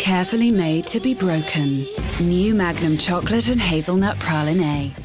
Carefully made to be broken. New Magnum Chocolate and Hazelnut Praline.